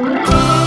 Bye.